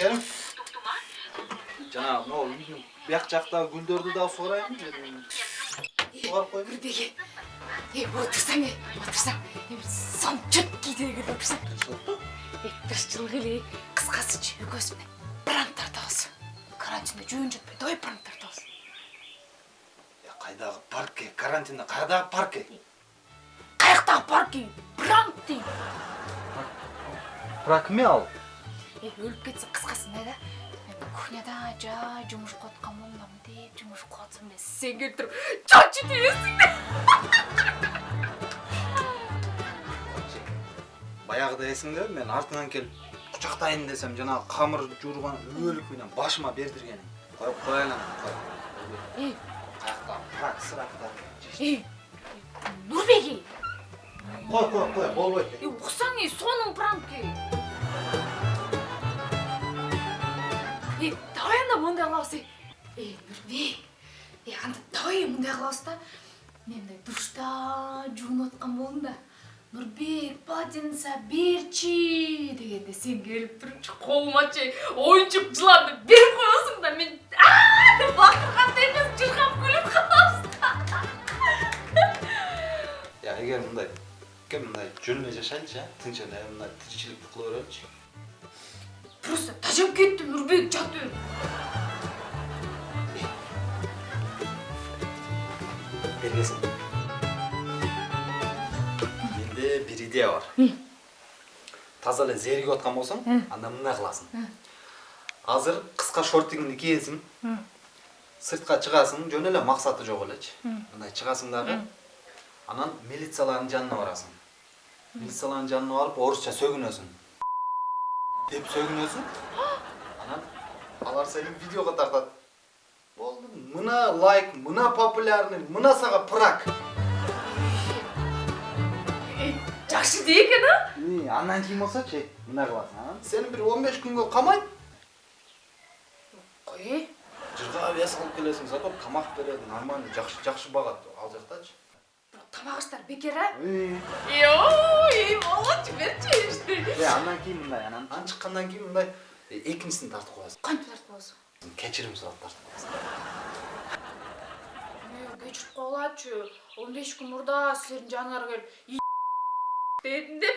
Again? Жаңағы мынау үйдің бияқ жақтағы гүлдерді да суарайын суарып қойып Нұрбеке, е, отырсаң, е, отырсаң, е, бір сон четкий деген отырсаң. Е, жылғы еле, қысқасы міне пранк тартамыз. Карантинде жөн жетпей, давай пранк тартамыз. қайдағы паркке карантинде қайдағы паркке Қаяқтағы парки, пранк дейм. пракме ал Е, өліп кетсе қысқасы мына да, кухняда жай жұмыс қылып болмамын деп жұмыс қылып жатсам мен сен келіп тұрып чачы баяғыда есіңде мен артыңан келіп құшақтайын десем жаңағы қамыр жуырған өлікпенен башыма бердіргенің қойып қояйын ана Е, қаяқтағы прак сырақта е, Нұрбеке, қой қой қой болбайды е, мындай қылабыз, е. Е, Нұрбек, е, анда давай мындай қылабыз да. Мен мындай душта жуынып отқан болдым да. Нұрбек, полотенце берші дегенде сен келіп тұрып қолыма ше ойыншық жыланды беріп қоясың да. Мен деп бақырғанда емес жырғап күліп қаласың я егер мындай кім мындай жөніне жашайыншы ә тыныш эле мындай тіршілікті қыла берелікші просто тажап кетті нұрбек жат бер бергесін менде бір идея бар таза эле зеригип аткан болсоң анда мындай кыласың азыр кыска шортигиңди кийесиң сыртка чыгасың жөн эле максаты жок элечи мындай чыгасың дагы анан милициялардын жанына барасың милициялардын жанына барып орусча сөгүнөсүң деп сөгүнөсүң анан алар сени видеого тартат болду мына лайк мына популярный мына сага прак жақсы де екен а? И, андан кийин болсочу мына кыласың анан сени бир он беш күнгө камайт қой. Жырга вес алып келесиң зато тамак берет нормальный жакшы жакшы багат ал жактачы бірақ тамақ іштер бекер а? Э ой берші işte андан кийин мындай анан анан чыккандан кийин мындай э, экинчисин тартып коесуң қантип тартып аласың кечирим сурап коесуң кешіріп қоялачы он беш күн мұрда сіздердің жаныңарға келіп дедім деп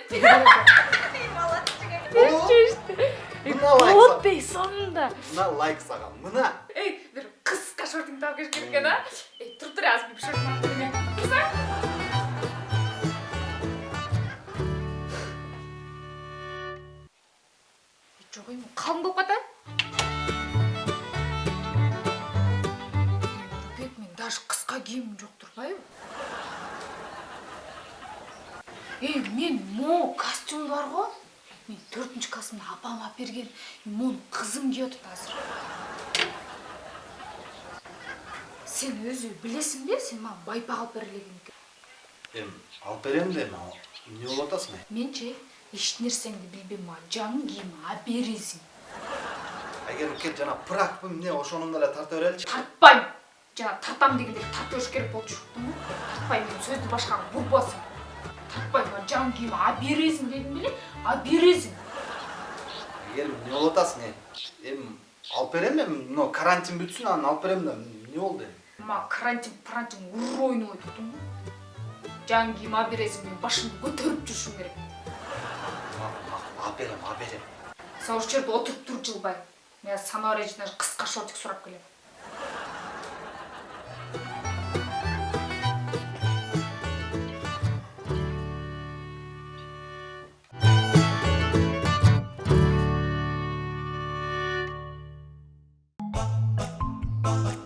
мына лайк вот ей соңында мына лайк сага мына ей бір қысқа шортыңды тауып келіш керек екен а ей тұр тұр азыр алып келейін тұрсаң жоқ ей қалың болып қата ей мен мо костюм бар ғой. Мен төртінші классымда апам алып берген. Моны қызым киіп қазір. Сен өзі білесің бе? Сен маған байпақ алып берілген екен. Эми алып берем де эми эмне болуп атасың э мен ше еш нәрсеңді білбеймін маған жаңы киім алып бересің. Кел жана пракпы эмне ошону эле тарта береличи тартпаймын. Жаңа тартам дегенде тартып беріш керек ба тартпаймын. Мен сөзді башқаға бұрбасың тартпаймын. Киім алып бересің дедім беле алып бересің айгерим эмне болуп атасың э эми алып берем эми мына карантин бүтсүн анан алып берем да болду эми маған карантин парантин ур ойнап отырдың ғой. Жаңы киім алып бересің мен башымды көтеріп жүрушім керек. Сен осы жерде отырып тұр жылбай. Мен самара қысқа шортик сұрап келемін. Bye.